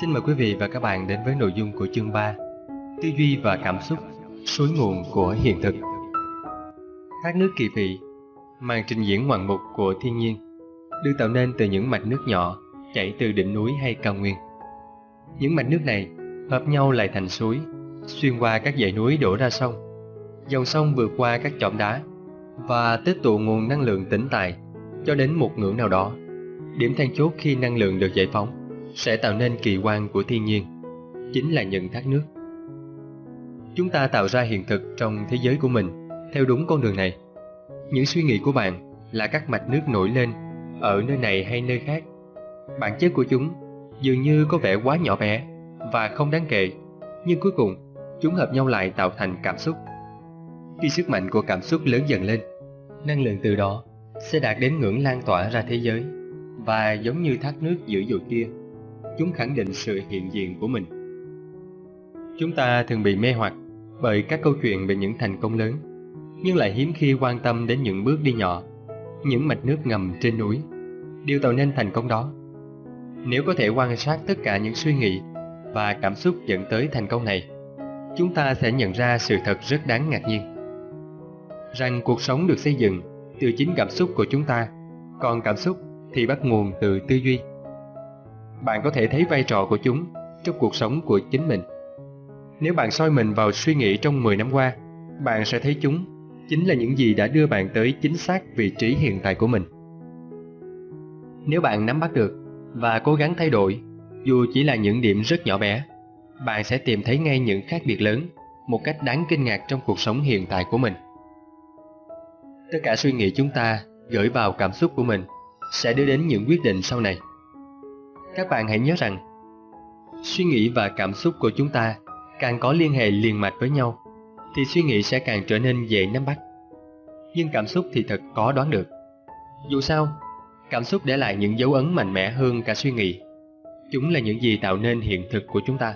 Xin mời quý vị và các bạn đến với nội dung của chương 3 Tư duy và cảm xúc, suối nguồn của hiện thực Thác nước kỳ vị, màn trình diễn ngoạn mục của thiên nhiên được tạo nên từ những mạch nước nhỏ chảy từ đỉnh núi hay cao nguyên. Những mạch nước này hợp nhau lại thành suối, xuyên qua các dãy núi đổ ra sông. Dòng sông vượt qua các chỏm đá và tích tụ nguồn năng lượng tĩnh tại cho đến một ngưỡng nào đó. Điểm then chốt khi năng lượng được giải phóng sẽ tạo nên kỳ quan của thiên nhiên, chính là những thác nước. Chúng ta tạo ra hiện thực trong thế giới của mình theo đúng con đường này. Những suy nghĩ của bạn là các mạch nước nổi lên ở nơi này hay nơi khác. Bản chất của chúng dường như có vẻ quá nhỏ bé và không đáng kể, nhưng cuối cùng chúng hợp nhau lại tạo thành cảm xúc. Khi sức mạnh của cảm xúc lớn dần lên, năng lượng từ đó sẽ đạt đến ngưỡng lan tỏa ra thế giới và giống như thác nước dữ dội kia, chúng khẳng định sự hiện diện của mình. Chúng ta thường bị mê hoặc bởi các câu chuyện về những thành công lớn, nhưng lại hiếm khi quan tâm đến những bước đi nhỏ, những mạch nước ngầm trên núi, điều tạo nên thành công đó. Nếu có thể quan sát tất cả những suy nghĩ và cảm xúc dẫn tới thành công này, chúng ta sẽ nhận ra sự thật rất đáng ngạc nhiên. Rằng cuộc sống được xây dựng từ chính cảm xúc của chúng ta, còn cảm xúc thì bắt nguồn từ tư duy. Bạn có thể thấy vai trò của chúng trong cuộc sống của chính mình. Nếu bạn soi mình vào suy nghĩ trong 10 năm qua, bạn sẽ thấy chúng chính là những gì đã đưa bạn tới chính xác vị trí hiện tại của mình. Nếu bạn nắm bắt được và cố gắng thay đổi, dù chỉ là những điểm rất nhỏ bé, bạn sẽ tìm thấy ngay những khác biệt lớn một cách đáng kinh ngạc trong cuộc sống hiện tại của mình. Tất cả suy nghĩ chúng ta gửi vào cảm xúc của mình sẽ đưa đến những quyết định sau này. Các bạn hãy nhớ rằng, suy nghĩ và cảm xúc của chúng ta càng có liên hệ liền mạch với nhau, thì suy nghĩ sẽ càng trở nên dễ nắm bắt. Nhưng cảm xúc thì thật khó đoán được. Dù sao, cảm xúc để lại những dấu ấn mạnh mẽ hơn cả suy nghĩ. Chúng là những gì tạo nên hiện thực của chúng ta.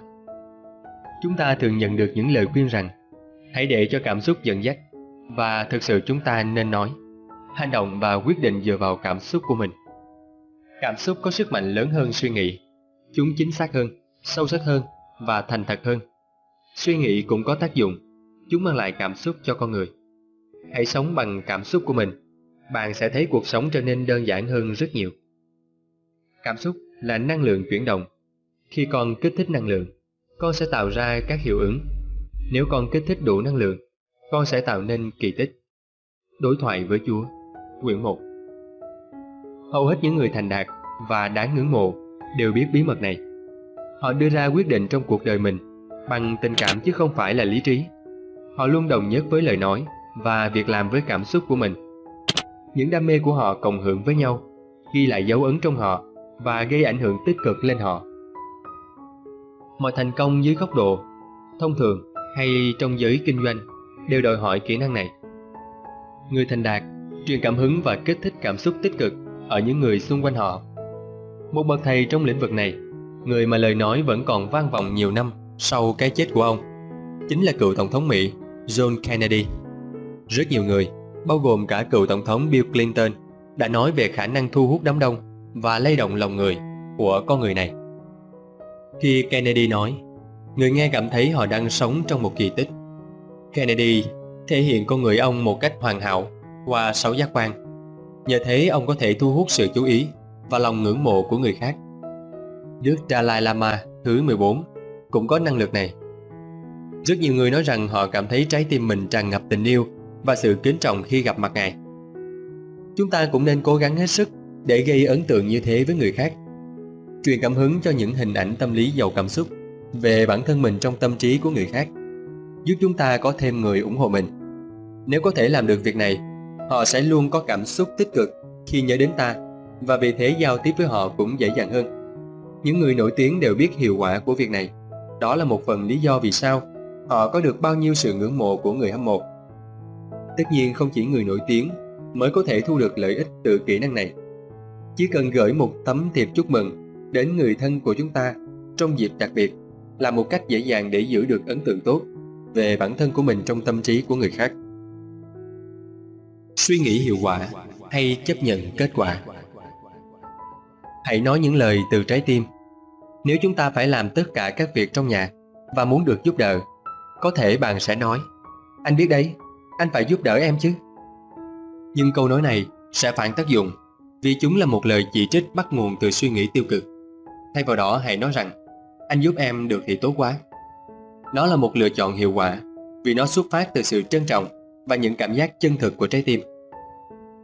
Chúng ta thường nhận được những lời khuyên rằng hãy để cho cảm xúc dẫn dắt và thực sự chúng ta nên nói hành động và quyết định dựa vào cảm xúc của mình. Cảm xúc có sức mạnh lớn hơn suy nghĩ. Chúng chính xác hơn, sâu sắc hơn và thành thật hơn. Suy nghĩ cũng có tác dụng, chúng mang lại cảm xúc cho con người. Hãy sống bằng cảm xúc của mình, bạn sẽ thấy cuộc sống trở nên đơn giản hơn rất nhiều. Cảm xúc là năng lượng chuyển động. Khi con kích thích năng lượng, con sẽ tạo ra các hiệu ứng. Nếu con kích thích đủ năng lượng, con sẽ tạo nên kỳ tích. Đối thoại với Chúa Quyển 1 Hầu hết những người thành đạt và đáng ngưỡng mộ đều biết bí mật này. Họ đưa ra quyết định trong cuộc đời mình bằng tình cảm chứ không phải là lý trí. Họ luôn đồng nhất với lời nói và việc làm với cảm xúc của mình. Những đam mê của họ cộng hưởng với nhau, ghi lại dấu ấn trong họ và gây ảnh hưởng tích cực lên họ. Mọi thành công dưới góc độ thông thường hay trong giới kinh doanh đều đòi hỏi kỹ năng này. Người thành đạt truyền cảm hứng và kích thích cảm xúc tích cực ở những người xung quanh họ. Một bậc thầy trong lĩnh vực này, người mà lời nói vẫn còn vang vọng nhiều năm sau cái chết của ông, chính là cựu Tổng thống Mỹ John Kennedy. Rất nhiều người, bao gồm cả cựu Tổng thống Bill Clinton, đã nói về khả năng thu hút đám đông và lay động lòng người của con người này. Khi Kennedy nói, người nghe cảm thấy họ đang sống trong một kỳ tích. Kennedy thể hiện con người ông một cách hoàn hảo qua sáu giác quan. Nhờ thế ông có thể thu hút sự chú ý và lòng ngưỡng mộ của người khác. Đức Dalai Lama thứ 14 cũng có năng lực này. Rất nhiều người nói rằng họ cảm thấy trái tim mình tràn ngập tình yêu và sự kính trọng khi gặp mặt Ngài. Chúng ta cũng nên cố gắng hết sức để gây ấn tượng như thế với người khác. Truyền cảm hứng cho những hình ảnh tâm lý giàu cảm xúc về bản thân mình trong tâm trí của người khác, giúp chúng ta có thêm người ủng hộ mình. Nếu có thể làm được việc này, họ sẽ luôn có cảm xúc tích cực khi nhớ đến ta, và vì thế giao tiếp với họ cũng dễ dàng hơn. Những người nổi tiếng đều biết hiệu quả của việc này. Đó là một phần lý do vì sao họ có được bao nhiêu sự ngưỡng mộ của người hâm mộ. Tất nhiên không chỉ người nổi tiếng mới có thể thu được lợi ích từ kỹ năng này. Chỉ cần gửi một tấm thiệp chúc mừng đến người thân của chúng ta trong dịp đặc biệt là một cách dễ dàng để giữ được ấn tượng tốt về bản thân của mình trong tâm trí của người khác suy nghĩ hiệu quả hay chấp nhận kết quả hãy nói những lời từ trái tim Nếu chúng ta phải làm tất cả các việc trong nhà và muốn được giúp đỡ, có thể bạn sẽ nói, anh biết đấy, anh phải giúp đỡ em chứ. Nhưng câu nói này sẽ phản tác dụng vì chúng là một lời chỉ trích bắt nguồn từ suy nghĩ tiêu cực. Thay vào đó hãy nói rằng, anh giúp em được thì tốt quá. Nó là một lựa chọn hiệu quả vì nó xuất phát từ sự trân trọng và những cảm giác chân thực của trái tim.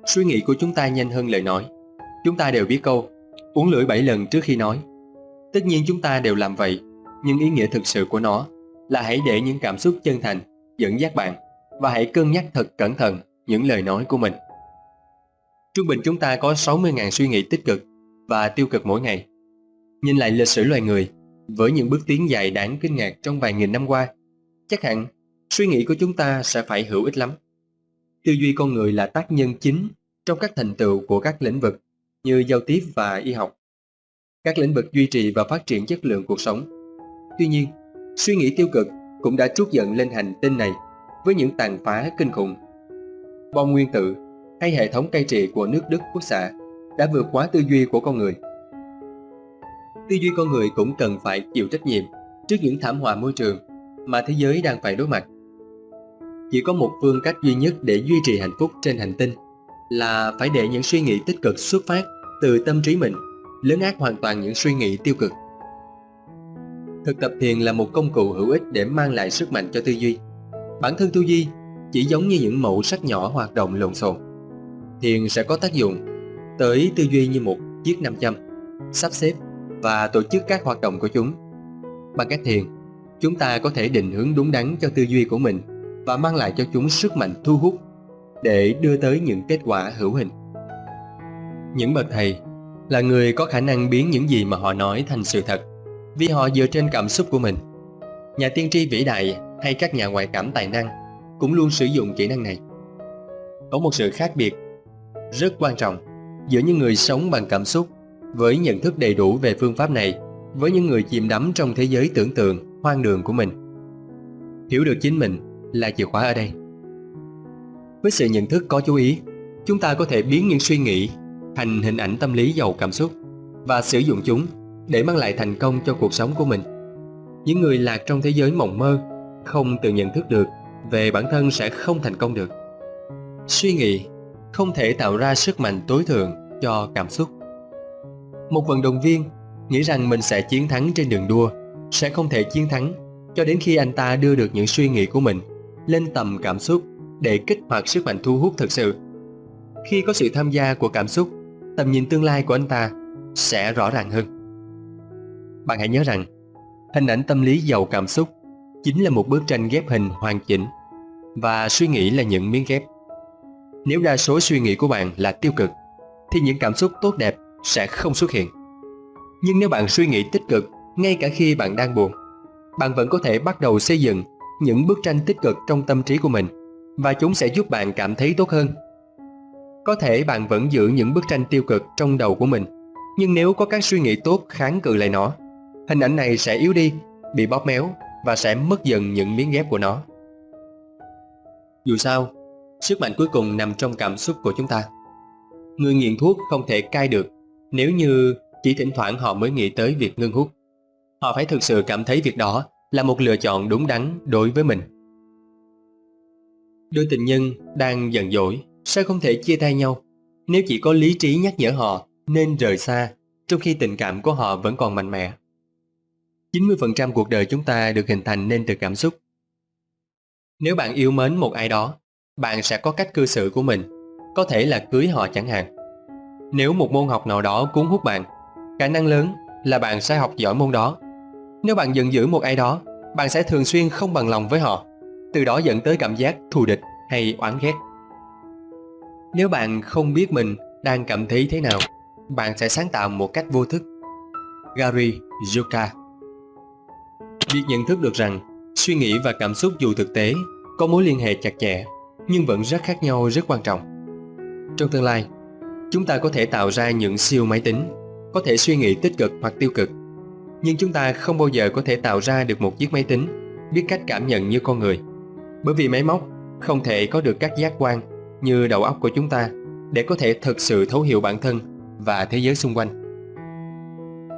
Suy nghĩ của chúng ta nhanh hơn lời nói. Chúng ta đều biết câu, uống lưỡi bảy lần trước khi nói. Tất nhiên chúng ta đều làm vậy, nhưng ý nghĩa thực sự của nó là hãy để những cảm xúc chân thành dẫn dắt bạn và hãy cân nhắc thật cẩn thận những lời nói của mình. Trung bình chúng ta có 60.000 suy nghĩ tích cực và tiêu cực mỗi ngày. Nhìn lại lịch sử loài người, với những bước tiến dài đáng kinh ngạc trong vài nghìn năm qua, chắc hẳn suy nghĩ của chúng ta sẽ phải hữu ích lắm. Tư duy con người là tác nhân chính trong các thành tựu của các lĩnh vực như giao tiếp và y học. Các lĩnh vực duy trì và phát triển chất lượng cuộc sống. Tuy nhiên, suy nghĩ tiêu cực cũng đã trút giận lên hành tinh này với những tàn phá kinh khủng. Bom nguyên tử hay hệ thống cai trị của nước Đức quốc xã đã vượt quá tư duy của con người. Tư duy con người cũng cần phải chịu trách nhiệm trước những thảm họa môi trường mà thế giới đang phải đối mặt. Chỉ có một phương cách duy nhất để duy trì hạnh phúc trên hành tinh là phải để những suy nghĩ tích cực xuất phát từ tâm trí mình, lớn ác hoàn toàn những suy nghĩ tiêu cực. Thực tập thiền là một công cụ hữu ích để mang lại sức mạnh cho tư duy. Bản thân tư duy chỉ giống như những mẫu sắc nhỏ hoạt động lộn xộn. Thiền sẽ có tác dụng tới tư duy như một chiếc nam châm, sắp xếp và tổ chức các hoạt động của chúng. Bằng cách thiền, chúng ta có thể định hướng đúng đắn cho tư duy của mình và mang lại cho chúng sức mạnh thu hút để đưa tới những kết quả hữu hình. Những bậc thầy là người có khả năng biến những gì mà họ nói thành sự thật, vì họ dựa trên cảm xúc của mình. Nhà tiên tri vĩ đại hay các nhà ngoại cảm tài năng cũng luôn sử dụng kỹ năng này. Có một sự khác biệt rất quan trọng giữa những người sống bằng cảm xúc với nhận thức đầy đủ về phương pháp này với những người chìm đắm trong thế giới tưởng tượng, hoang đường của mình. Hiểu được chính mình là chìa khóa ở đây. Với sự nhận thức có chú ý, chúng ta có thể biến những suy nghĩ thành hình ảnh tâm lý giàu cảm xúc và sử dụng chúng để mang lại thành công cho cuộc sống của mình. Những người lạc trong thế giới mộng mơ không tự nhận thức được về bản thân sẽ không thành công được. Suy nghĩ không thể tạo ra sức mạnh tối thượng cho cảm xúc. Một vận động viên nghĩ rằng mình sẽ chiến thắng trên đường đua sẽ không thể chiến thắng cho đến khi anh ta đưa được những suy nghĩ của mình lên tầm cảm xúc để kích hoạt sức mạnh thu hút thực sự. Khi có sự tham gia của cảm xúc, tầm nhìn tương lai của anh ta sẽ rõ ràng hơn. Bạn hãy nhớ rằng, hình ảnh tâm lý giàu cảm xúc chính là một bức tranh ghép hình hoàn chỉnh và suy nghĩ là những miếng ghép. Nếu đa số suy nghĩ của bạn là tiêu cực, thì những cảm xúc tốt đẹp sẽ không xuất hiện. Nhưng nếu bạn suy nghĩ tích cực ngay cả khi bạn đang buồn, bạn vẫn có thể bắt đầu xây dựng những bức tranh tích cực trong tâm trí của mình và chúng sẽ giúp bạn cảm thấy tốt hơn. Có thể bạn vẫn giữ những bức tranh tiêu cực trong đầu của mình, nhưng nếu có các suy nghĩ tốt kháng cự lại nó, hình ảnh này sẽ yếu đi, bị bóp méo và sẽ mất dần những miếng ghép của nó. Dù sao, sức mạnh cuối cùng nằm trong cảm xúc của chúng ta. Người nghiện thuốc không thể cai được nếu như chỉ thỉnh thoảng họ mới nghĩ tới việc ngưng hút. Họ phải thực sự cảm thấy việc đó là một lựa chọn đúng đắn đối với mình. Đôi tình nhân đang giận dỗi sao không thể chia tay nhau nếu chỉ có lý trí nhắc nhở họ nên rời xa trong khi tình cảm của họ vẫn còn mạnh mẽ. 90% cuộc đời chúng ta được hình thành nên từ cảm xúc. Nếu bạn yêu mến một ai đó, bạn sẽ có cách cư xử của mình, có thể là cưới họ chẳng hạn. Nếu một môn học nào đó cuốn hút bạn, khả năng lớn là bạn sẽ học giỏi môn đó. Nếu bạn giận dữ một ai đó, bạn sẽ thường xuyên không bằng lòng với họ, từ đó dẫn tới cảm giác thù địch hay oán ghét. Nếu bạn không biết mình đang cảm thấy thế nào, bạn sẽ sáng tạo một cách vô thức. Gary Zuka Việc nhận thức được rằng suy nghĩ và cảm xúc dù thực tế có mối liên hệ chặt chẽ nhưng vẫn rất khác nhau rất quan trọng. Trong tương lai, chúng ta có thể tạo ra những siêu máy tính, có thể suy nghĩ tích cực hoặc tiêu cực. Nhưng chúng ta không bao giờ có thể tạo ra được một chiếc máy tính biết cách cảm nhận như con người. Bởi vì máy móc không thể có được các giác quan như đầu óc của chúng ta để có thể thực sự thấu hiểu bản thân và thế giới xung quanh.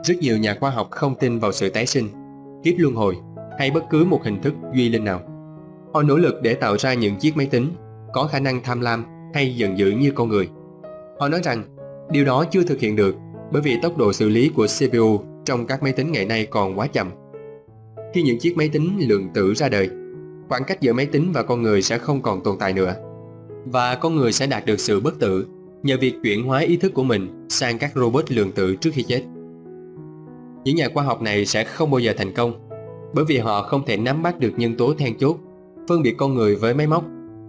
Rất nhiều nhà khoa học không tin vào sự tái sinh, kiếp luân hồi hay bất cứ một hình thức duy linh nào. Họ nỗ lực để tạo ra những chiếc máy tính có khả năng tham lam hay giận dữ như con người. Họ nói rằng điều đó chưa thực hiện được bởi vì tốc độ xử lý của CPU trong các máy tính ngày nay còn quá chậm. Khi những chiếc máy tính lượng tử ra đời, khoảng cách giữa máy tính và con người sẽ không còn tồn tại nữa. Và con người sẽ đạt được sự bất tử nhờ việc chuyển hóa ý thức của mình sang các robot lượng tử trước khi chết. Những nhà khoa học này sẽ không bao giờ thành công bởi vì họ không thể nắm bắt được nhân tố then chốt, phân biệt con người với máy móc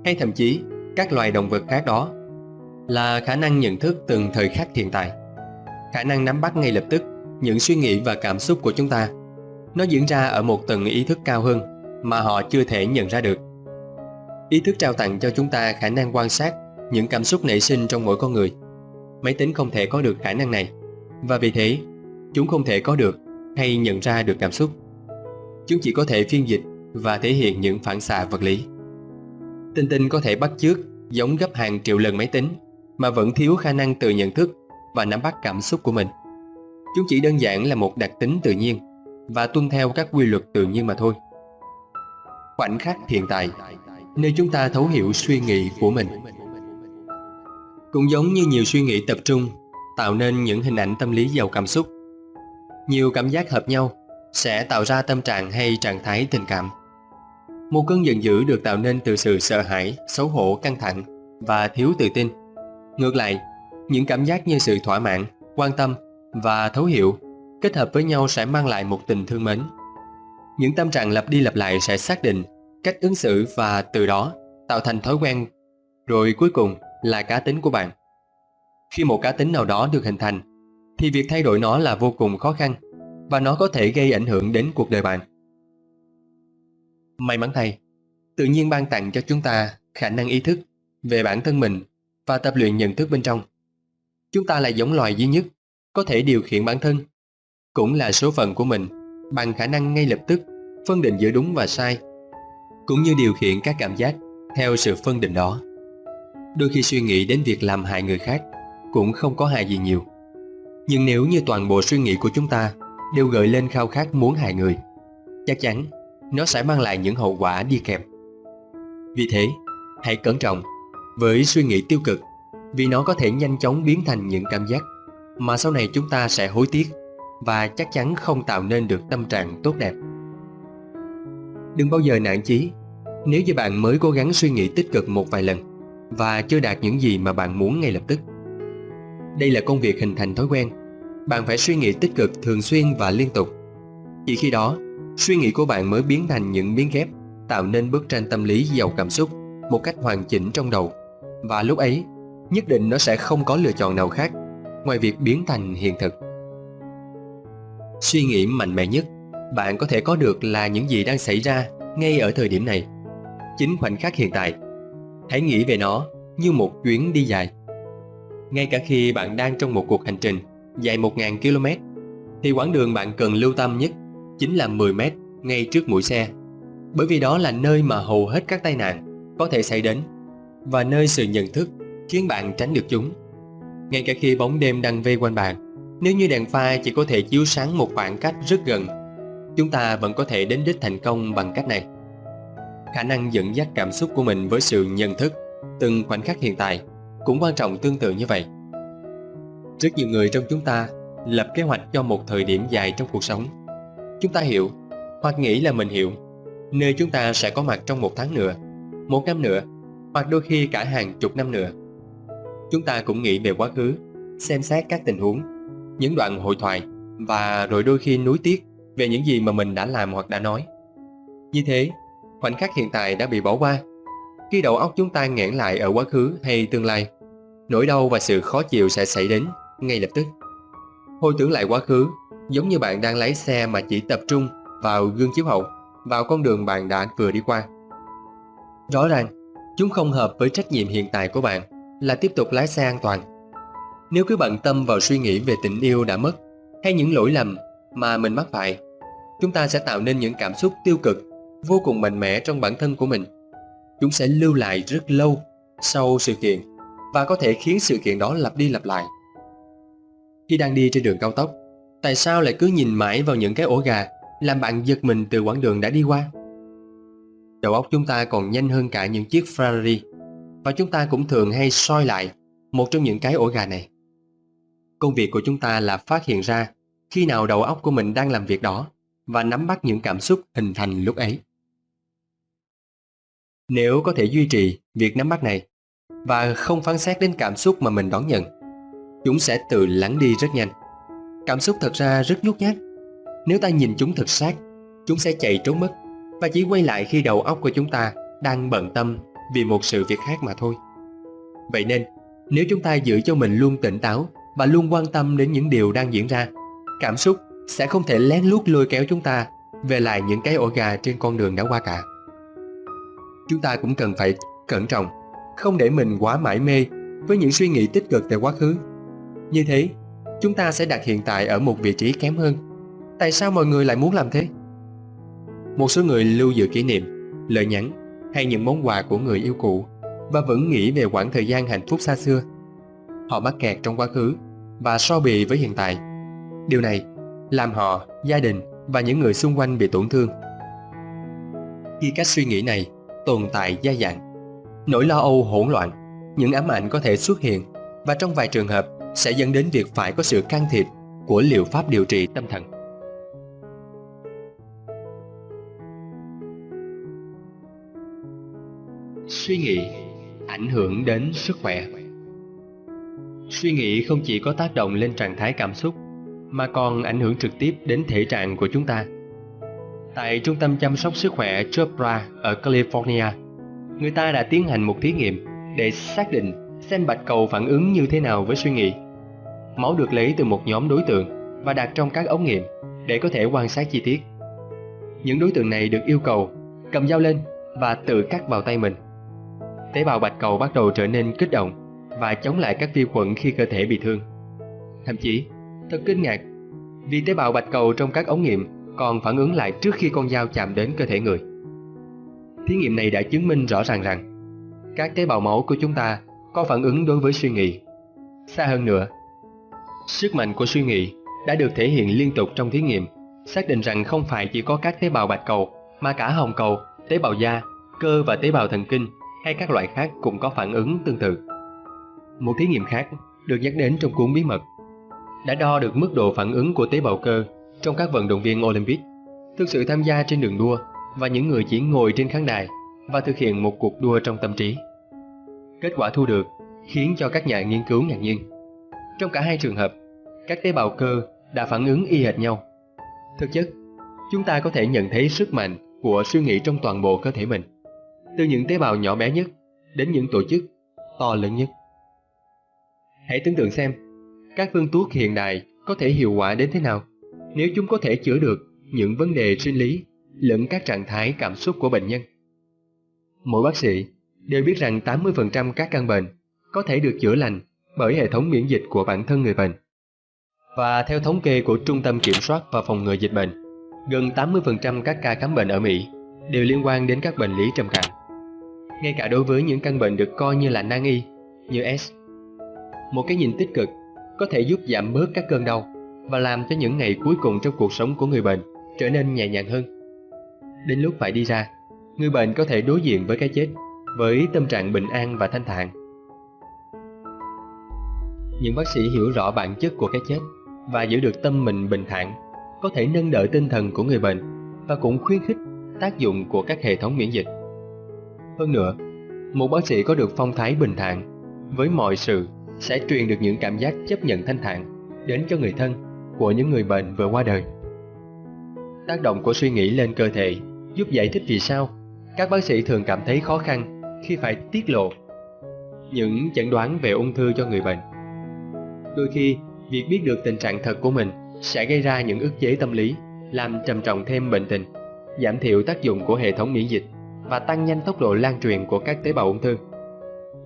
hay thậm chí các loài động vật khác đó là khả năng nhận thức từng thời khắc hiện tại. Khả năng nắm bắt ngay lập tức những suy nghĩ và cảm xúc của chúng ta. Nó diễn ra ở một tầng ý thức cao hơn mà họ chưa thể nhận ra được. Ý thức trao tặng cho chúng ta khả năng quan sát những cảm xúc nảy sinh trong mỗi con người. Máy tính không thể có được khả năng này và vì thế, chúng không thể có được hay nhận ra được cảm xúc. Chúng chỉ có thể phiên dịch và thể hiện những phản xạ vật lý. Tinh tinh có thể bắt chước giống gấp hàng triệu lần máy tính mà vẫn thiếu khả năng tự nhận thức và nắm bắt cảm xúc của mình. Chúng chỉ đơn giản là một đặc tính tự nhiên và tuân theo các quy luật tự nhiên mà thôi. Khoảnh khắc hiện tại, nơi chúng ta thấu hiểu suy nghĩ của mình. Cũng giống như nhiều suy nghĩ tập trung tạo nên những hình ảnh tâm lý giàu cảm xúc. Nhiều cảm giác hợp nhau sẽ tạo ra tâm trạng hay trạng thái tình cảm. Một cơn giận dữ được tạo nên từ sự sợ hãi, xấu hổ, căng thẳng và thiếu tự tin. Ngược lại, những cảm giác như sự thỏa mãn, quan tâm và thấu hiểu kết hợp với nhau sẽ mang lại một tình thương mến. Những tâm trạng lặp đi lặp lại sẽ xác định cách ứng xử và từ đó tạo thành thói quen, rồi cuối cùng là cá tính của bạn. Khi một cá tính nào đó được hình thành, thì việc thay đổi nó là vô cùng khó khăn và nó có thể gây ảnh hưởng đến cuộc đời bạn. May mắn thay, tự nhiên ban tặng cho chúng ta khả năng ý thức về bản thân mình và tập luyện nhận thức bên trong. Chúng ta là giống loài duy nhất có thể điều khiển bản thân, cũng là số phận của mình bằng khả năng ngay lập tức phân định giữa đúng và sai, cũng như điều khiển các cảm giác theo sự phân định đó. Đôi khi suy nghĩ đến việc làm hại người khác cũng không có hại gì nhiều. Nhưng nếu như toàn bộ suy nghĩ của chúng ta đều gợi lên khao khát muốn hại người, chắc chắn nó sẽ mang lại những hậu quả đi kèm. Vì thế, hãy cẩn trọng với suy nghĩ tiêu cực vì nó có thể nhanh chóng biến thành những cảm giác mà sau này chúng ta sẽ hối tiếc và chắc chắn không tạo nên được tâm trạng tốt đẹp. Đừng bao giờ nản chí nếu như bạn mới cố gắng suy nghĩ tích cực một vài lần và chưa đạt những gì mà bạn muốn ngay lập tức. Đây là công việc hình thành thói quen. Bạn phải suy nghĩ tích cực thường xuyên và liên tục. Chỉ khi đó, suy nghĩ của bạn mới biến thành những miếng ghép tạo nên bức tranh tâm lý giàu cảm xúc một cách hoàn chỉnh trong đầu. Và lúc ấy, nhất định nó sẽ không có lựa chọn nào khác ngoài việc biến thành hiện thực. Suy nghĩ mạnh mẽ nhất bạn có thể có được là những gì đang xảy ra ngay ở thời điểm này. Chính khoảnh khắc hiện tại. Hãy nghĩ về nó như một chuyến đi dài. Ngay cả khi bạn đang trong một cuộc hành trình dài 1.000 km, thì quãng đường bạn cần lưu tâm nhất chính là 10 m ngay trước mũi xe. Bởi vì đó là nơi mà hầu hết các tai nạn có thể xảy đến và nơi sự nhận thức khiến bạn tránh được chúng. Ngay cả khi bóng đêm đang vây quanh bạn, nếu như đèn pha chỉ có thể chiếu sáng một khoảng cách rất gần, chúng ta vẫn có thể đến đích thành công bằng cách này. Khả năng dẫn dắt cảm xúc của mình với sự nhận thức từng khoảnh khắc hiện tại cũng quan trọng tương tự như vậy. Rất nhiều người trong chúng ta lập kế hoạch cho một thời điểm dài trong cuộc sống. Chúng ta hiểu, hoặc nghĩ là mình hiểu, nơi chúng ta sẽ có mặt trong một tháng nữa, một năm nữa, hoặc đôi khi cả hàng chục năm nữa. Chúng ta cũng nghĩ về quá khứ, xem xét các tình huống, những đoạn hội thoại và rồi đôi khi nuối tiếc về những gì mà mình đã làm hoặc đã nói. Như thế, khoảnh khắc hiện tại đã bị bỏ qua. Khi đầu óc chúng ta nghẽn lại ở quá khứ hay tương lai, nỗi đau và sự khó chịu sẽ xảy đến ngay lập tức. Hồi tưởng lại quá khứ, giống như bạn đang lái xe mà chỉ tập trung vào gương chiếu hậu, vào con đường bạn đã vừa đi qua. Rõ ràng, chúng không hợp với trách nhiệm hiện tại của bạn là tiếp tục lái xe an toàn. Nếu cứ bận tâm vào suy nghĩ về tình yêu đã mất hay những lỗi lầm mà mình mắc phải, chúng ta sẽ tạo nên những cảm xúc tiêu cực vô cùng mạnh mẽ trong bản thân của mình. Chúng sẽ lưu lại rất lâu sau sự kiện và có thể khiến sự kiện đó lặp đi lặp lại. Khi đang đi trên đường cao tốc, Tại sao lại cứ nhìn mãi vào những cái ổ gà làm bạn giật mình từ quãng đường đã đi qua? Đầu óc chúng ta còn nhanh hơn cả những chiếc Ferrari và chúng ta cũng thường hay soi lại một trong những cái ổ gà này. Công việc của chúng ta là phát hiện ra khi nào đầu óc của mình đang làm việc đó và nắm bắt những cảm xúc hình thành lúc ấy. Nếu có thể duy trì việc nắm bắt này và không phán xét đến cảm xúc mà mình đón nhận, chúng sẽ tự lắng đi rất nhanh. Cảm xúc thật ra rất nhút nhát. Nếu ta nhìn chúng thật sát, chúng sẽ chạy trốn mất và chỉ quay lại khi đầu óc của chúng ta đang bận tâm vì một sự việc khác mà thôi. Vậy nên, nếu chúng ta giữ cho mình luôn tỉnh táo và luôn quan tâm đến những điều đang diễn ra, cảm xúc sẽ không thể lén lút lôi kéo chúng ta về lại những cái ổ gà trên con đường đã qua cả. Chúng ta cũng cần phải cẩn trọng, không để mình quá mải mê với những suy nghĩ tích cực về quá khứ. Như thế, chúng ta sẽ đặt hiện tại ở một vị trí kém hơn. Tại sao mọi người lại muốn làm thế? Một số người lưu giữ kỷ niệm, lời nhắn hay những món quà của người yêu cũ và vẫn nghĩ về quãng thời gian hạnh phúc xa xưa. Họ mắc kẹt trong quá khứ và so bì với hiện tại. Điều này làm họ, gia đình và những người xung quanh bị tổn thương. Khi cách suy nghĩ này tồn tại gia dạng, nỗi lo âu hỗn loạn, những ám ảnh có thể xuất hiện và trong vài trường hợp sẽ dẫn đến việc phải có sự can thiệp của liệu pháp điều trị tâm thần. Suy nghĩ ảnh hưởng đến sức khỏe Suy nghĩ không chỉ có tác động lên trạng thái cảm xúc mà còn ảnh hưởng trực tiếp đến thể trạng của chúng ta. Tại Trung tâm chăm sóc sức khỏe Chopra ở California, người ta đã tiến hành một thí nghiệm để xác định xem bạch cầu phản ứng như thế nào với suy nghĩ. Máu được lấy từ một nhóm đối tượng và đặt trong các ống nghiệm để có thể quan sát chi tiết. Những đối tượng này được yêu cầu cầm dao lên và tự cắt vào tay mình. Tế bào bạch cầu bắt đầu trở nên kích động và chống lại các vi khuẩn khi cơ thể bị thương. Thậm chí, thật kinh ngạc, vì tế bào bạch cầu trong các ống nghiệm còn phản ứng lại trước khi con dao chạm đến cơ thể người. Thí nghiệm này đã chứng minh rõ ràng rằng các tế bào máu của chúng ta có phản ứng đối với suy nghĩ. Xa hơn nữa, sức mạnh của suy nghĩ đã được thể hiện liên tục trong thí nghiệm, xác định rằng không phải chỉ có các tế bào bạch cầu mà cả hồng cầu, tế bào da, cơ và tế bào thần kinh hay các loại khác cũng có phản ứng tương tự. Một thí nghiệm khác được nhắc đến trong cuốn bí mật đã đo được mức độ phản ứng của tế bào cơ trong các vận động viên Olympic thực sự tham gia trên đường đua và những người chỉ ngồi trên khán đài và thực hiện một cuộc đua trong tâm trí. Kết quả thu được khiến cho các nhà nghiên cứu ngạc nhiên. Trong cả hai trường hợp, các tế bào cơ đã phản ứng y hệt nhau. Thực chất, chúng ta có thể nhận thấy sức mạnh của suy nghĩ trong toàn bộ cơ thể mình, từ những tế bào nhỏ bé nhất đến những tổ chức to lớn nhất. Hãy tưởng tượng xem, các phương thuốc hiện đại có thể hiệu quả đến thế nào nếu chúng có thể chữa được những vấn đề sinh lý lẫn các trạng thái cảm xúc của bệnh nhân. Mỗi bác sĩ đều biết rằng 80% các căn bệnh có thể được chữa lành bởi hệ thống miễn dịch của bản thân người bệnh. Và theo thống kê của Trung tâm Kiểm soát và Phòng ngừa Dịch bệnh, gần 80% các ca khám bệnh ở Mỹ đều liên quan đến các bệnh lý trầm cảm. Ngay cả đối với những căn bệnh được coi như là nan y như S. Một cái nhìn tích cực có thể giúp giảm bớt các cơn đau và làm cho những ngày cuối cùng trong cuộc sống của người bệnh trở nên nhẹ nhàng hơn. Đến lúc phải đi ra, người bệnh có thể đối diện với cái chết với tâm trạng bình an và thanh thản. Những bác sĩ hiểu rõ bản chất của cái chết và giữ được tâm mình bình thản có thể nâng đỡ tinh thần của người bệnh và cũng khuyến khích tác dụng của các hệ thống miễn dịch. Hơn nữa, một bác sĩ có được phong thái bình thản với mọi sự sẽ truyền được những cảm giác chấp nhận thanh thản đến cho người thân của những người bệnh vừa qua đời. Tác động của suy nghĩ lên cơ thể giúp giải thích vì sao các bác sĩ thường cảm thấy khó khăn khi phải tiết lộ những chẩn đoán về ung thư cho người bệnh. Đôi khi, việc biết được tình trạng thật của mình sẽ gây ra những ức chế tâm lý, làm trầm trọng thêm bệnh tình, giảm thiểu tác dụng của hệ thống miễn dịch và tăng nhanh tốc độ lan truyền của các tế bào ung thư.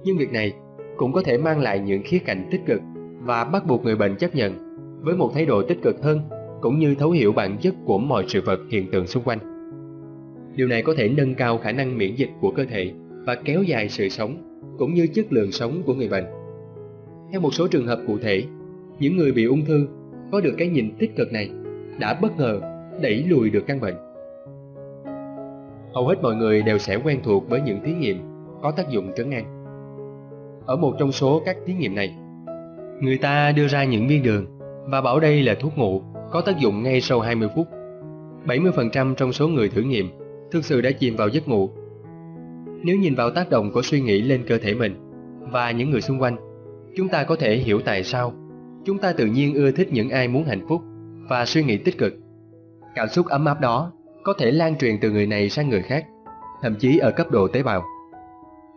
Nhưng việc này cũng có thể mang lại những khía cạnh tích cực và bắt buộc người bệnh chấp nhận với một thái độ tích cực hơn cũng như thấu hiểu bản chất của mọi sự vật hiện tượng xung quanh. Điều này có thể nâng cao khả năng miễn dịch của cơ thể và kéo dài sự sống cũng như chất lượng sống của người bệnh. Theo một số trường hợp cụ thể, những người bị ung thư có được cái nhìn tích cực này đã bất ngờ đẩy lùi được căn bệnh. Hầu hết mọi người đều sẽ quen thuộc với những thí nghiệm có tác dụng trấn an. Ở một trong số các thí nghiệm này, người ta đưa ra những viên đường và bảo đây là thuốc ngủ có tác dụng ngay sau 20 phút. 70% trong số người thử nghiệm thực sự đã chìm vào giấc ngủ. Nếu nhìn vào tác động của suy nghĩ lên cơ thể mình và những người xung quanh, chúng ta có thể hiểu tại sao chúng ta tự nhiên ưa thích những ai muốn hạnh phúc và suy nghĩ tích cực. Cảm xúc ấm áp đó có thể lan truyền từ người này sang người khác, thậm chí ở cấp độ tế bào.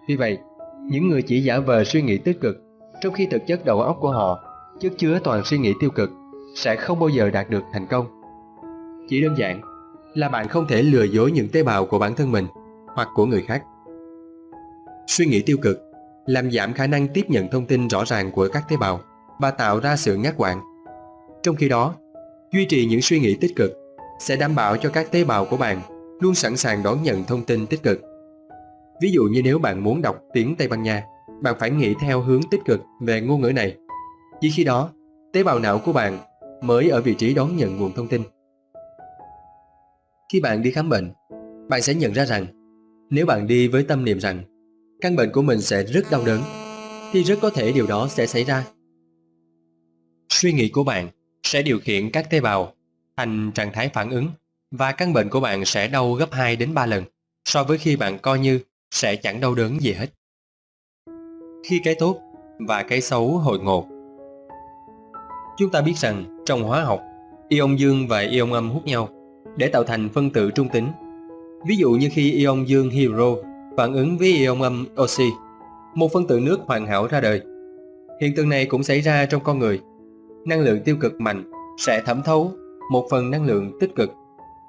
Vì vậy, những người chỉ giả vờ suy nghĩ tích cực trong khi thực chất đầu óc của họ chất chứa toàn suy nghĩ tiêu cực sẽ không bao giờ đạt được thành công. Chỉ đơn giản là bạn không thể lừa dối những tế bào của bản thân mình hoặc của người khác. Suy nghĩ tiêu cực làm giảm khả năng tiếp nhận thông tin rõ ràng của các tế bào và tạo ra sự ngắt quãng. Trong khi đó, duy trì những suy nghĩ tích cực sẽ đảm bảo cho các tế bào của bạn luôn sẵn sàng đón nhận thông tin tích cực. Ví dụ như nếu bạn muốn đọc tiếng Tây Ban Nha, bạn phải nghĩ theo hướng tích cực về ngôn ngữ này. Chỉ khi đó, tế bào não của bạn mới ở vị trí đón nhận nguồn thông tin. Khi bạn đi khám bệnh, bạn sẽ nhận ra rằng nếu bạn đi với tâm niệm rằng căn bệnh của mình sẽ rất đau đớn, thì rất có thể điều đó sẽ xảy ra. Suy nghĩ của bạn sẽ điều khiển các tế bào thành trạng thái phản ứng và căn bệnh của bạn sẽ đau gấp 2 đến 3 lần so với khi bạn coi như sẽ chẳng đau đớn gì hết. Khi cái tốt và cái xấu hội ngộ Chúng ta biết rằng trong hóa học, ion dương và ion âm hút nhau để tạo thành phân tử trung tính. Ví dụ như khi ion dương hydro phản ứng với ion âm oxy, một phân tử nước hoàn hảo ra đời. Hiện tượng này cũng xảy ra trong con người. Năng lượng tiêu cực mạnh sẽ thẩm thấu một phần năng lượng tích cực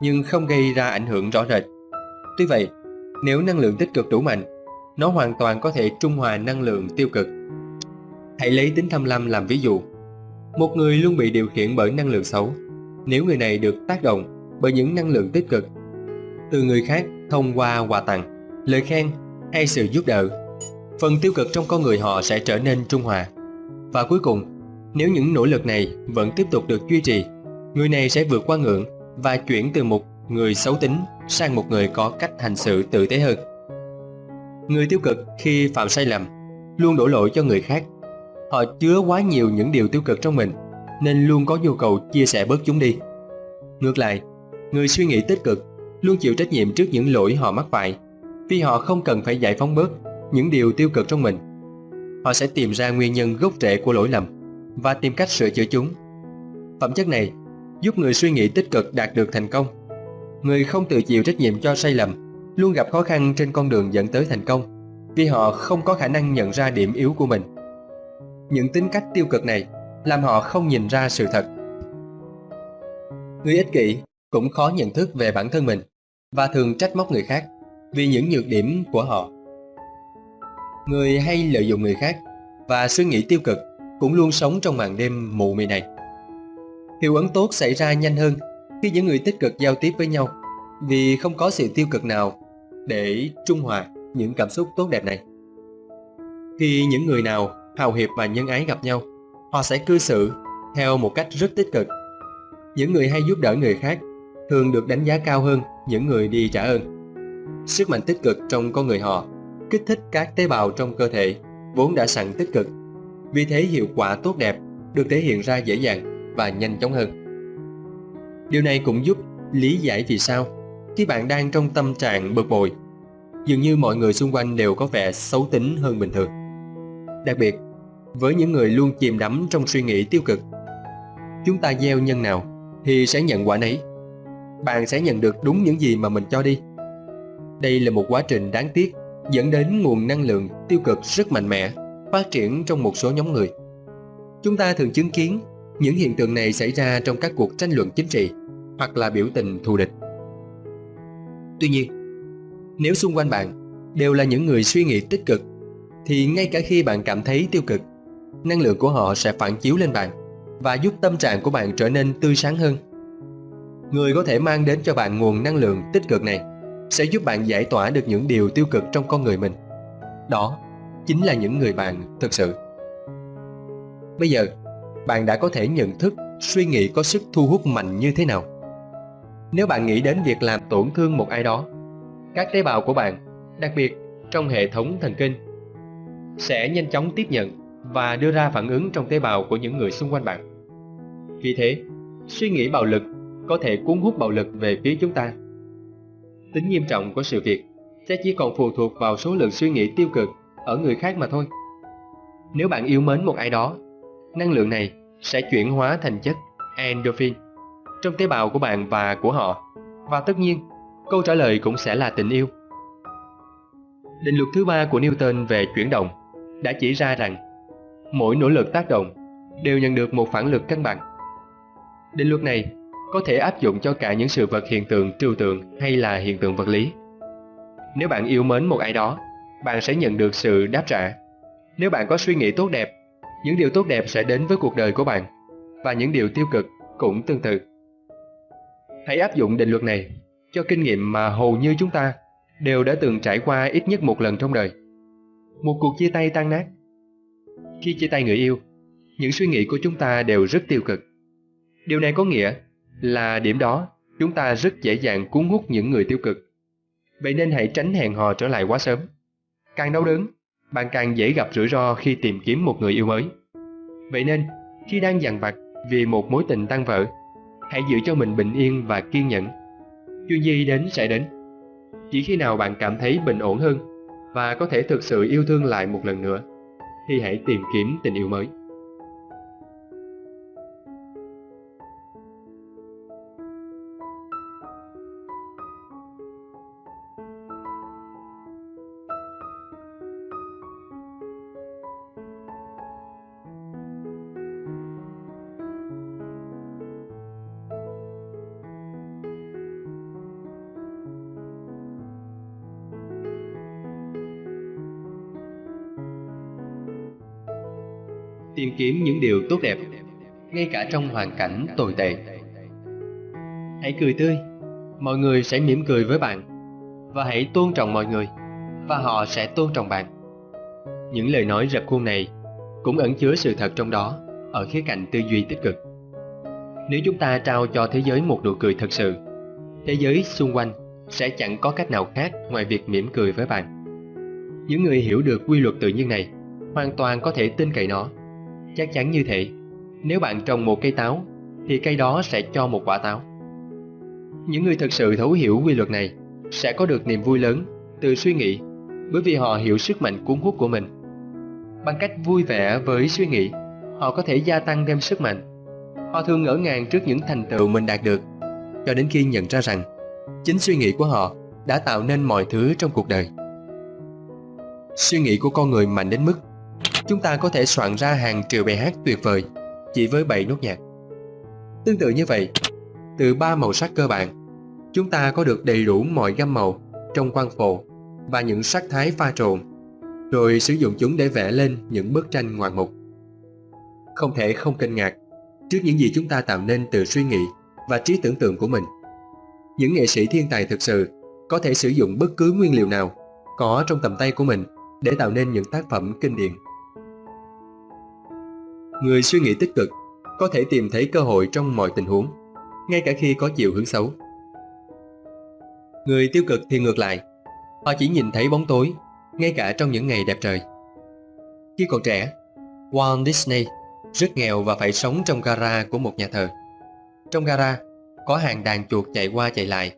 nhưng không gây ra ảnh hưởng rõ rệt. Tuy vậy, nếu năng lượng tích cực đủ mạnh, nó hoàn toàn có thể trung hòa năng lượng tiêu cực. Hãy lấy tính tham lam làm ví dụ. Một người luôn bị điều khiển bởi năng lượng xấu. Nếu người này được tác động bởi những năng lượng tích cực từ người khác thông qua quà tặng, lời khen hay sự giúp đỡ, phần tiêu cực trong con người họ sẽ trở nên trung hòa. Và cuối cùng, nếu những nỗ lực này vẫn tiếp tục được duy trì, người này sẽ vượt qua ngưỡng và chuyển từ một người xấu tính sang một người có cách hành xử tử tế hơn. Người tiêu cực khi phạm sai lầm luôn đổ lỗi cho người khác. Họ chứa quá nhiều những điều tiêu cực trong mình nên luôn có nhu cầu chia sẻ bớt chúng đi. Ngược lại, người suy nghĩ tích cực luôn chịu trách nhiệm trước những lỗi họ mắc phải vì họ không cần phải giải phóng bớt những điều tiêu cực trong mình. Họ sẽ tìm ra nguyên nhân gốc rễ của lỗi lầm và tìm cách sửa chữa chúng. Phẩm chất này giúp người suy nghĩ tích cực đạt được thành công. Người không tự chịu trách nhiệm cho sai lầm, luôn gặp khó khăn trên con đường dẫn tới thành công, vì họ không có khả năng nhận ra điểm yếu của mình. Những tính cách tiêu cực này làm họ không nhìn ra sự thật. Người ích kỷ cũng khó nhận thức về bản thân mình và thường trách móc người khác vì những nhược điểm của họ. Người hay lợi dụng người khác và suy nghĩ tiêu cực cũng luôn sống trong màn đêm mù mị này. Hiệu ứng tốt xảy ra nhanh hơn khi những người tích cực giao tiếp với nhau vì không có sự tiêu cực nào để trung hòa những cảm xúc tốt đẹp này. Khi những người nào hào hiệp và nhân ái gặp nhau, họ sẽ cư xử theo một cách rất tích cực. Những người hay giúp đỡ người khác thường được đánh giá cao hơn những người đi trả ơn. Sức mạnh tích cực trong con người họ kích thích các tế bào trong cơ thể vốn đã sẵn tích cực. Vì thế hiệu quả tốt đẹp được thể hiện ra dễ dàng và nhanh chóng hơn. Điều này cũng giúp lý giải vì sao khi bạn đang trong tâm trạng bực bội, dường như mọi người xung quanh đều có vẻ xấu tính hơn bình thường. Đặc biệt, với những người luôn chìm đắm trong suy nghĩ tiêu cực, chúng ta gieo nhân nào thì sẽ nhận quả nấy. Bạn sẽ nhận được đúng những gì mà mình cho đi. Đây là một quá trình đáng tiếc dẫn đến nguồn năng lượng tiêu cực rất mạnh mẽ phát triển trong một số nhóm người. Chúng ta thường chứng kiến những hiện tượng này xảy ra trong các cuộc tranh luận chính trị hoặc là biểu tình thù địch. Tuy nhiên, nếu xung quanh bạn đều là những người suy nghĩ tích cực, thì ngay cả khi bạn cảm thấy tiêu cực, năng lượng của họ sẽ phản chiếu lên bạn và giúp tâm trạng của bạn trở nên tươi sáng hơn. Người có thể mang đến cho bạn nguồn năng lượng tích cực này sẽ giúp bạn giải tỏa được những điều tiêu cực trong con người mình. Đó chính là những người bạn thực sự. Bây giờ, bạn đã có thể nhận thức suy nghĩ có sức thu hút mạnh như thế nào. Nếu bạn nghĩ đến việc làm tổn thương một ai đó, các tế bào của bạn, đặc biệt trong hệ thống thần kinh, sẽ nhanh chóng tiếp nhận và đưa ra phản ứng trong tế bào của những người xung quanh bạn. Vì thế, suy nghĩ bạo lực có thể cuốn hút bạo lực về phía chúng ta. Tính nghiêm trọng của sự việc sẽ chỉ còn phụ thuộc vào số lượng suy nghĩ tiêu cực ở người khác mà thôi. Nếu bạn yêu mến một ai đó, năng lượng này sẽ chuyển hóa thành chất endorphin trong tế bào của bạn và của họ. Và tất nhiên, câu trả lời cũng sẽ là tình yêu. Định luật thứ ba của Newton về chuyển động đã chỉ ra rằng mỗi nỗ lực tác động đều nhận được một phản lực cân bằng. Định luật này có thể áp dụng cho cả những sự vật hiện tượng trừu tượng hay là hiện tượng vật lý. Nếu bạn yêu mến một ai đó, bạn sẽ nhận được sự đáp trả. Nếu bạn có suy nghĩ tốt đẹp, những điều tốt đẹp sẽ đến với cuộc đời của bạn và những điều tiêu cực cũng tương tự. Hãy áp dụng định luật này cho kinh nghiệm mà hầu như chúng ta đều đã từng trải qua ít nhất một lần trong đời. Một cuộc chia tay tan nát. Khi chia tay người yêu, những suy nghĩ của chúng ta đều rất tiêu cực. Điều này có nghĩa là điểm đó chúng ta rất dễ dàng cuốn hút những người tiêu cực. Vậy nên hãy tránh hẹn hò trở lại quá sớm. Càng đau đớn, bạn càng dễ gặp rủi ro khi tìm kiếm một người yêu mới. Vậy nên, khi đang dằn vặt vì một mối tình tan vỡ, hãy giữ cho mình bình yên và kiên nhẫn. Chuyện gì đến sẽ đến. Chỉ khi nào bạn cảm thấy bình ổn hơn và có thể thực sự yêu thương lại một lần nữa, thì hãy tìm kiếm tình yêu mới. Kiếm những điều tốt đẹp, ngay cả trong hoàn cảnh tồi tệ. Hãy cười tươi, mọi người sẽ mỉm cười với bạn, và hãy tôn trọng mọi người, và họ sẽ tôn trọng bạn. Những lời nói rập khuôn này cũng ẩn chứa sự thật trong đó, ở khía cạnh tư duy tích cực. Nếu chúng ta trao cho thế giới một nụ cười thật sự, thế giới xung quanh sẽ chẳng có cách nào khác ngoài việc mỉm cười với bạn. Những người hiểu được quy luật tự nhiên này hoàn toàn có thể tin cậy nó. Chắc chắn như thế, nếu bạn trồng một cây táo, thì cây đó sẽ cho một quả táo. Những người thực sự thấu hiểu quy luật này sẽ có được niềm vui lớn từ suy nghĩ bởi vì họ hiểu sức mạnh cuốn hút của mình. Bằng cách vui vẻ với suy nghĩ, họ có thể gia tăng thêm sức mạnh. Họ thường ngỡ ngàng trước những thành tựu mình đạt được, cho đến khi nhận ra rằng chính suy nghĩ của họ đã tạo nên mọi thứ trong cuộc đời. Suy nghĩ của con người mạnh đến mức chúng ta có thể soạn ra hàng triệu bài hát tuyệt vời chỉ với 7 nốt nhạc. Tương tự như vậy, từ ba màu sắc cơ bản, chúng ta có được đầy đủ mọi gam màu trong quang phổ và những sắc thái pha trộn, rồi sử dụng chúng để vẽ lên những bức tranh ngoạn mục. Không thể không kinh ngạc trước những gì chúng ta tạo nên từ suy nghĩ và trí tưởng tượng của mình. Những nghệ sĩ thiên tài thực sự có thể sử dụng bất cứ nguyên liệu nào có trong tầm tay của mình để tạo nên những tác phẩm kinh điển. Người suy nghĩ tích cực có thể tìm thấy cơ hội trong mọi tình huống, ngay cả khi có chiều hướng xấu. Người tiêu cực thì ngược lại, họ chỉ nhìn thấy bóng tối, ngay cả trong những ngày đẹp trời. Khi còn trẻ, Walt Disney rất nghèo và phải sống trong gara của một nhà thờ. Trong gara, có hàng đàn chuột chạy qua chạy lại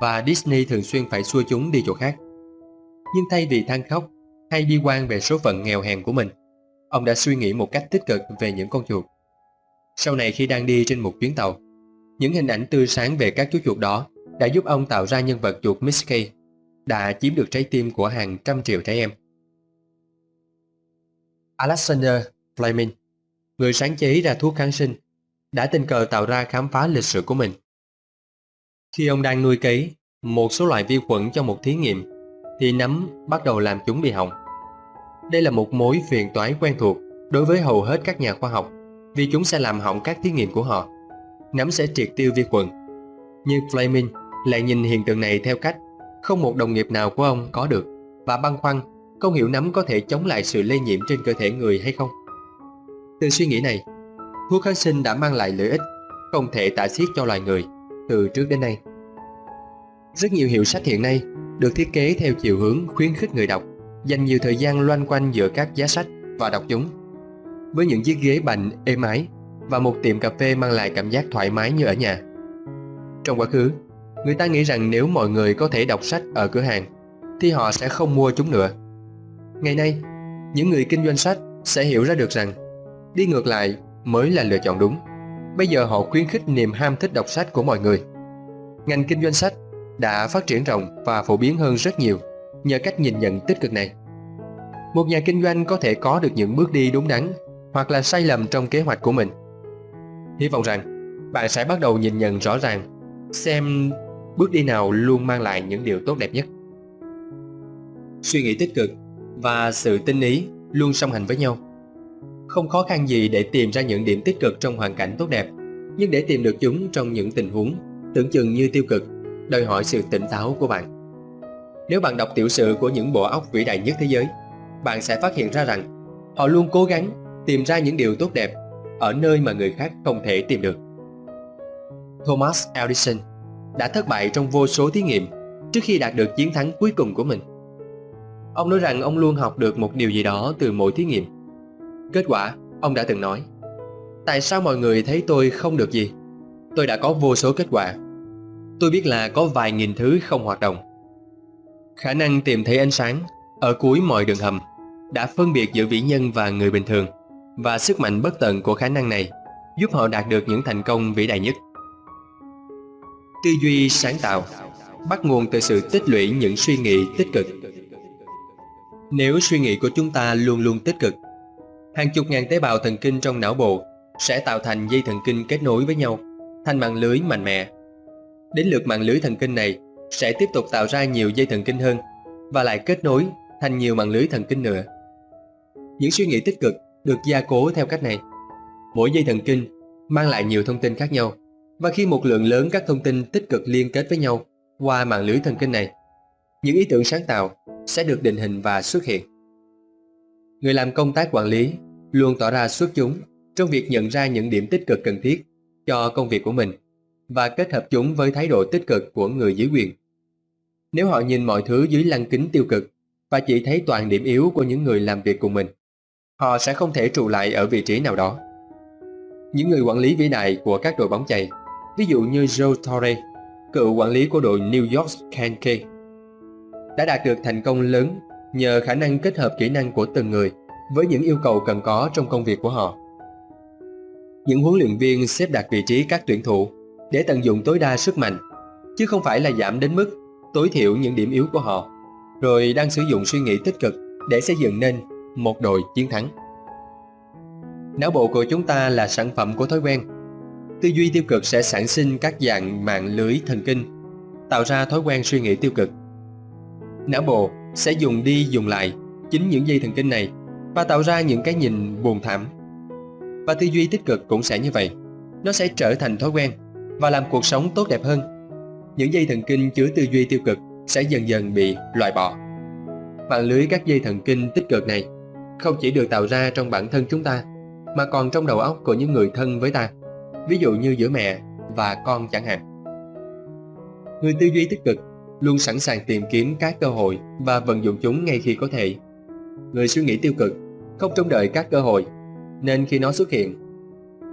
và Disney thường xuyên phải xua chúng đi chỗ khác. Nhưng thay vì than khóc hay bi quan về số phận nghèo hèn của mình, ông đã suy nghĩ một cách tích cực về những con chuột. Sau này khi đang đi trên một chuyến tàu, những hình ảnh tươi sáng về các chú chuột đó đã giúp ông tạo ra nhân vật chuột Mickey, đã chiếm được trái tim của hàng trăm triệu trẻ em. Alexander Fleming, người sáng chế ra thuốc kháng sinh, đã tình cờ tạo ra khám phá lịch sử của mình. Khi ông đang nuôi cấy một số loại vi khuẩn cho một thí nghiệm, thì nấm bắt đầu làm chúng bị hỏng. Đây là một mối phiền toái quen thuộc đối với hầu hết các nhà khoa học vì chúng sẽ làm hỏng các thí nghiệm của họ. Nấm sẽ triệt tiêu vi khuẩn. Nhưng Fleming lại nhìn hiện tượng này theo cách không một đồng nghiệp nào của ông có được và băn khoăn không hiểu nấm có thể chống lại sự lây nhiễm trên cơ thể người hay không. Từ suy nghĩ này, thuốc kháng sinh đã mang lại lợi ích không thể tả xiết cho loài người từ trước đến nay. Rất nhiều hiệu sách hiện nay được thiết kế theo chiều hướng khuyến khích người đọc dành nhiều thời gian loanh quanh giữa các giá sách và đọc chúng. Với những chiếc ghế bành êm ái và một tiệm cà phê mang lại cảm giác thoải mái như ở nhà. Trong quá khứ, người ta nghĩ rằng nếu mọi người có thể đọc sách ở cửa hàng thì họ sẽ không mua chúng nữa. Ngày nay, những người kinh doanh sách sẽ hiểu ra được rằng đi ngược lại mới là lựa chọn đúng. Bây giờ họ khuyến khích niềm ham thích đọc sách của mọi người. Ngành kinh doanh sách đã phát triển rộng và phổ biến hơn rất nhiều nhờ cách nhìn nhận tích cực này. Một nhà kinh doanh có thể có được những bước đi đúng đắn hoặc là sai lầm trong kế hoạch của mình. Hy vọng rằng bạn sẽ bắt đầu nhìn nhận rõ ràng xem bước đi nào luôn mang lại những điều tốt đẹp nhất. Suy nghĩ tích cực và sự tinh ý luôn song hành với nhau. Không khó khăn gì để tìm ra những điểm tích cực trong hoàn cảnh tốt đẹp, nhưng để tìm được chúng trong những tình huống tưởng chừng như tiêu cực, đòi hỏi sự tỉnh táo của bạn. Nếu bạn đọc tiểu sử của những bộ óc vĩ đại nhất thế giới, bạn sẽ phát hiện ra rằng họ luôn cố gắng tìm ra những điều tốt đẹp ở nơi mà người khác không thể tìm được. Thomas Edison đã thất bại trong vô số thí nghiệm trước khi đạt được chiến thắng cuối cùng của mình. Ông nói rằng ông luôn học được một điều gì đó từ mỗi thí nghiệm. Kết quả, ông đã từng nói Tại sao mọi người thấy tôi không được gì? Tôi đã có vô số kết quả. Tôi biết là có vài nghìn thứ không hoạt động. Khả năng tìm thấy ánh sáng ở cuối mọi đường hầm đã phân biệt giữa vĩ nhân và người bình thường và sức mạnh bất tận của khả năng này giúp họ đạt được những thành công vĩ đại nhất. Tư duy sáng tạo bắt nguồn từ sự tích lũy những suy nghĩ tích cực. Nếu suy nghĩ của chúng ta luôn luôn tích cực, hàng chục ngàn tế bào thần kinh trong não bộ sẽ tạo thành dây thần kinh kết nối với nhau, thành mạng lưới mạnh mẽ. Đến lượt mạng lưới thần kinh này sẽ tiếp tục tạo ra nhiều dây thần kinh hơn và lại kết nối thành nhiều mạng lưới thần kinh nữa. Những suy nghĩ tích cực được gia cố theo cách này. Mỗi dây thần kinh mang lại nhiều thông tin khác nhau và khi một lượng lớn các thông tin tích cực liên kết với nhau qua mạng lưới thần kinh này, những ý tưởng sáng tạo sẽ được định hình và xuất hiện. Người làm công tác quản lý luôn tỏ ra xuất chúng trong việc nhận ra những điểm tích cực cần thiết cho công việc của mình và kết hợp chúng với thái độ tích cực của người dưới quyền. Nếu họ nhìn mọi thứ dưới lăng kính tiêu cực và chỉ thấy toàn điểm yếu của những người làm việc cùng mình, họ sẽ không thể trụ lại ở vị trí nào đó. Những người quản lý vĩ đại của các đội bóng chày, ví dụ như Joe Torre, cựu quản lý của đội New York Yankees, đã đạt được thành công lớn nhờ khả năng kết hợp kỹ năng của từng người với những yêu cầu cần có trong công việc của họ. Những huấn luyện viên xếp đặt vị trí các tuyển thủ để tận dụng tối đa sức mạnh, chứ không phải là giảm đến mức tối thiểu những điểm yếu của họ, rồi đang sử dụng suy nghĩ tích cực để xây dựng nên một đội chiến thắng. Não bộ của chúng ta là sản phẩm của thói quen. Tư duy tiêu cực sẽ sản sinh các dạng mạng lưới thần kinh, tạo ra thói quen suy nghĩ tiêu cực. Não bộ sẽ dùng đi dùng lại chính những dây thần kinh này và tạo ra những cái nhìn buồn thảm. Và tư duy tích cực cũng sẽ như vậy. Nó sẽ trở thành thói quen và làm cuộc sống tốt đẹp hơn. Những dây thần kinh chứa tư duy tiêu cực sẽ dần dần bị loại bỏ. Mạng lưới các dây thần kinh tích cực này không chỉ được tạo ra trong bản thân chúng ta, mà còn trong đầu óc của những người thân với ta, ví dụ như giữa mẹ và con chẳng hạn. Người tư duy tích cực luôn sẵn sàng tìm kiếm các cơ hội và vận dụng chúng ngay khi có thể. Người suy nghĩ tiêu cực không trông đợi các cơ hội, nên khi nó xuất hiện,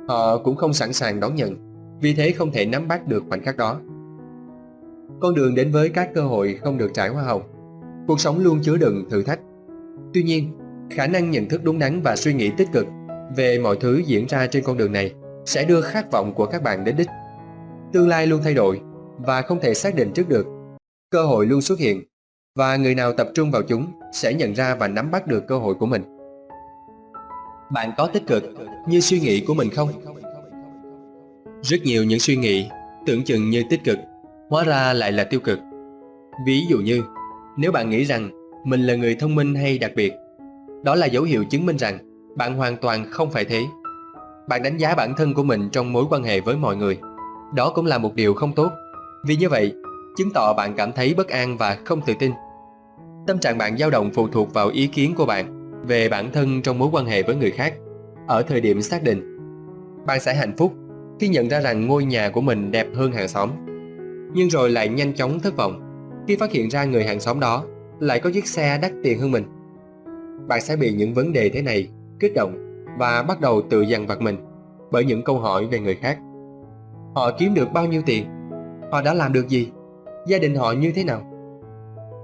họ cũng không sẵn sàng đón nhận, vì thế không thể nắm bắt được khoảnh khắc đó. Con đường đến với các cơ hội không được trải hoa hồng. Cuộc sống luôn chứa đựng thử thách. Tuy nhiên, khả năng nhận thức đúng đắn và suy nghĩ tích cực về mọi thứ diễn ra trên con đường này sẽ đưa khát vọng của các bạn đến đích. Tương lai luôn thay đổi và không thể xác định trước được. Cơ hội luôn xuất hiện và người nào tập trung vào chúng sẽ nhận ra và nắm bắt được cơ hội của mình. Bạn có tích cực như suy nghĩ của mình không? Rất nhiều những suy nghĩ tưởng chừng như tích cực, hóa ra lại là tiêu cực. Ví dụ như, nếu bạn nghĩ rằng mình là người thông minh hay đặc biệt, đó là dấu hiệu chứng minh rằng bạn hoàn toàn không phải thế. Bạn đánh giá bản thân của mình trong mối quan hệ với mọi người. Đó cũng là một điều không tốt. Vì như vậy, chứng tỏ bạn cảm thấy bất an và không tự tin. Tâm trạng bạn dao động phụ thuộc vào ý kiến của bạn về bản thân trong mối quan hệ với người khác ở thời điểm xác định. Bạn sẽ hạnh phúc khi nhận ra rằng ngôi nhà của mình đẹp hơn hàng xóm. Nhưng rồi lại nhanh chóng thất vọng khi phát hiện ra người hàng xóm đó lại có chiếc xe đắt tiền hơn mình. Bạn sẽ bị những vấn đề thế này kích động và bắt đầu tự dằn vặt mình bởi những câu hỏi về người khác. Họ kiếm được bao nhiêu tiền? Họ đã làm được gì? Gia đình họ như thế nào?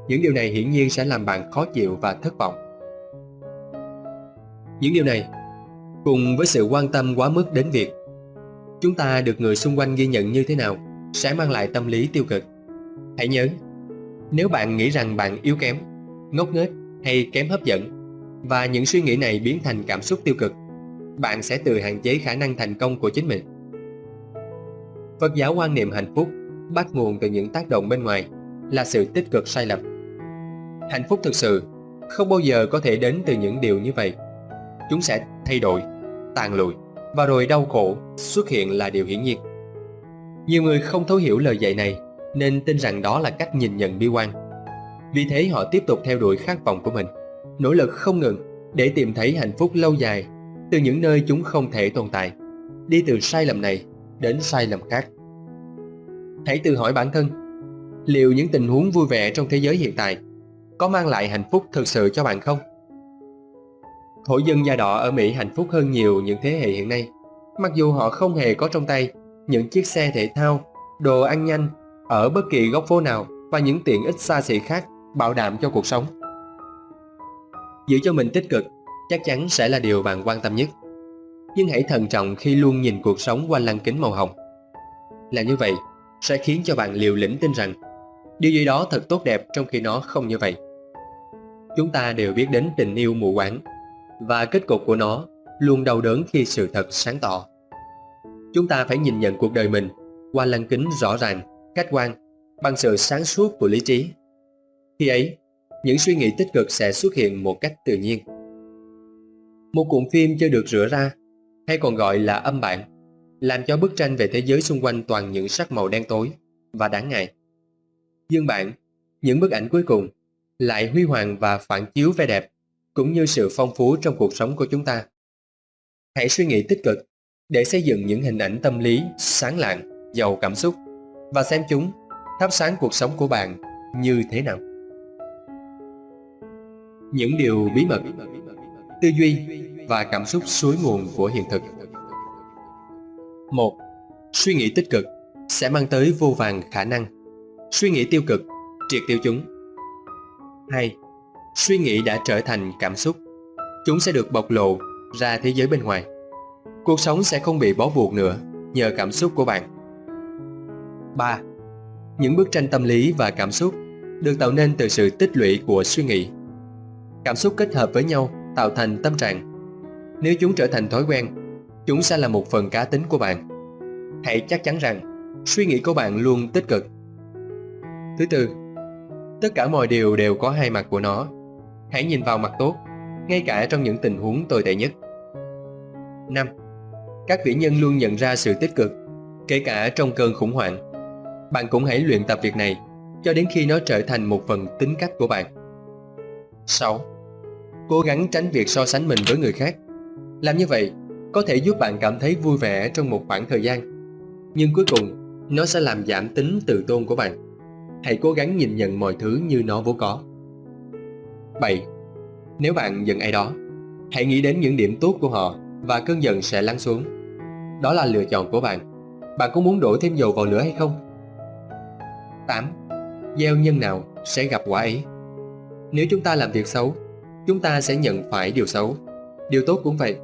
Những điều này hiển nhiên sẽ làm bạn khó chịu và thất vọng. Những điều này, cùng với sự quan tâm quá mức đến việc chúng ta được người xung quanh ghi nhận như thế nào, sẽ mang lại tâm lý tiêu cực. Hãy nhớ, nếu bạn nghĩ rằng bạn yếu kém, ngốc nghếch hay kém hấp dẫn và những suy nghĩ này biến thành cảm xúc tiêu cực, bạn sẽ tự hạn chế khả năng thành công của chính mình. Phật giáo quan niệm hạnh phúc bắt nguồn từ những tác động bên ngoài là sự tích cực sai lầm. Hạnh phúc thực sự không bao giờ có thể đến từ những điều như vậy. Chúng sẽ thay đổi, tàn lụi và rồi đau khổ xuất hiện là điều hiển nhiên. Nhiều người không thấu hiểu lời dạy này nên tin rằng đó là cách nhìn nhận bi quan. Vì thế họ tiếp tục theo đuổi khát vọng của mình, nỗ lực không ngừng để tìm thấy hạnh phúc lâu dài từ những nơi chúng không thể tồn tại, đi từ sai lầm này đến sai lầm khác. Hãy tự hỏi bản thân, liệu những tình huống vui vẻ trong thế giới hiện tại có mang lại hạnh phúc thực sự cho bạn không? Thổ dân da đỏ ở Mỹ hạnh phúc hơn nhiều những thế hệ hiện nay, mặc dù họ không hề có trong tay những chiếc xe thể thao, đồ ăn nhanh ở bất kỳ góc phố nào và những tiện ích xa xỉ khác bảo đảm cho cuộc sống. Giữ cho mình tích cực chắc chắn sẽ là điều bạn quan tâm nhất. Nhưng hãy thận trọng khi luôn nhìn cuộc sống qua lăng kính màu hồng. Là như vậy sẽ khiến cho bạn liều lĩnh tin rằng điều gì đó thật tốt đẹp trong khi nó không như vậy. Chúng ta đều biết đến tình yêu mù quáng và kết cục của nó luôn đau đớn khi sự thật sáng tỏ. Chúng ta phải nhìn nhận cuộc đời mình qua lăng kính rõ ràng, khách quan, bằng sự sáng suốt của lý trí. Khi ấy, những suy nghĩ tích cực sẽ xuất hiện một cách tự nhiên. Một cuộn phim chưa được rửa ra, hay còn gọi là âm bản, làm cho bức tranh về thế giới xung quanh toàn những sắc màu đen tối và đáng ngại. Dương bản, những bức ảnh cuối cùng, lại huy hoàng và phản chiếu vẻ đẹp, cũng như sự phong phú trong cuộc sống của chúng ta. Hãy suy nghĩ tích cực để xây dựng những hình ảnh tâm lý sáng lạng, giàu cảm xúc và xem chúng thắp sáng cuộc sống của bạn như thế nào. Những điều bí mật, tư duy và cảm xúc suối nguồn của hiện thực. 1. Suy nghĩ tích cực sẽ mang tới vô vàng khả năng. Suy nghĩ tiêu cực triệt tiêu chúng. 2. Suy nghĩ đã trở thành cảm xúc. Chúng sẽ được bộc lộ ra thế giới bên ngoài. Cuộc sống sẽ không bị bó buộc nữa nhờ cảm xúc của bạn. 3. Những bức tranh tâm lý và cảm xúc được tạo nên từ sự tích lũy của suy nghĩ. Cảm xúc kết hợp với nhau tạo thành tâm trạng. Nếu chúng trở thành thói quen, chúng sẽ là một phần cá tính của bạn. Hãy chắc chắn rằng suy nghĩ của bạn luôn tích cực. Thứ tư, tất cả mọi điều đều có hai mặt của nó. Hãy nhìn vào mặt tốt, ngay cả trong những tình huống tồi tệ nhất. 5. Các vĩ nhân luôn nhận ra sự tích cực, kể cả trong cơn khủng hoảng. Bạn cũng hãy luyện tập việc này cho đến khi nó trở thành một phần tính cách của bạn. 6. Cố gắng tránh việc so sánh mình với người khác. Làm như vậy có thể giúp bạn cảm thấy vui vẻ trong một khoảng thời gian. Nhưng cuối cùng, nó sẽ làm giảm tính tự tôn của bạn. Hãy cố gắng nhìn nhận mọi thứ như nó vốn có. 7. Nếu bạn giận ai đó, hãy nghĩ đến những điểm tốt của họ và cơn giận sẽ lắng xuống. Đó là lựa chọn của bạn. Bạn có muốn đổ thêm dầu vào lửa hay không? 8. Gieo nhân nào sẽ gặp quả ấy. Nếu chúng ta làm việc xấu, chúng ta sẽ nhận phải điều xấu. Điều tốt cũng vậy.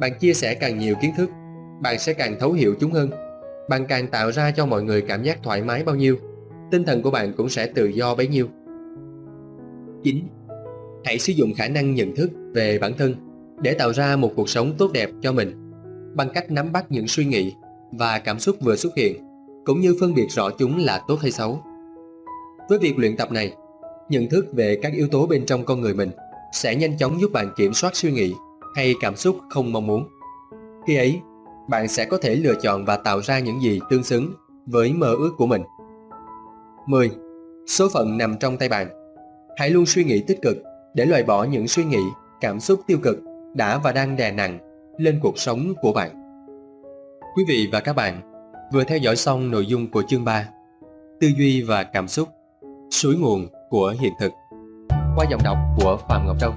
Bạn chia sẻ càng nhiều kiến thức, bạn sẽ càng thấu hiểu chúng hơn. Bạn càng tạo ra cho mọi người cảm giác thoải mái bao nhiêu, tinh thần của bạn cũng sẽ tự do bấy nhiêu. 9. Hãy sử dụng khả năng nhận thức về bản thân để tạo ra một cuộc sống tốt đẹp cho mình bằng cách nắm bắt những suy nghĩ và cảm xúc vừa xuất hiện cũng như phân biệt rõ chúng là tốt hay xấu. Với việc luyện tập này, nhận thức về các yếu tố bên trong con người mình sẽ nhanh chóng giúp bạn kiểm soát suy nghĩ hay cảm xúc không mong muốn. Khi ấy, bạn sẽ có thể lựa chọn và tạo ra những gì tương xứng với mơ ước của mình. 10. Số phận nằm trong tay bạn. Hãy luôn suy nghĩ tích cực để loại bỏ những suy nghĩ, cảm xúc tiêu cực đã và đang đè nặng lên cuộc sống của bạn. Quý vị và các bạn vừa theo dõi xong nội dung của chương 3 Tư duy và cảm xúc Suối nguồn của hiện thực qua giọng đọc của Phạm Ngọc Đông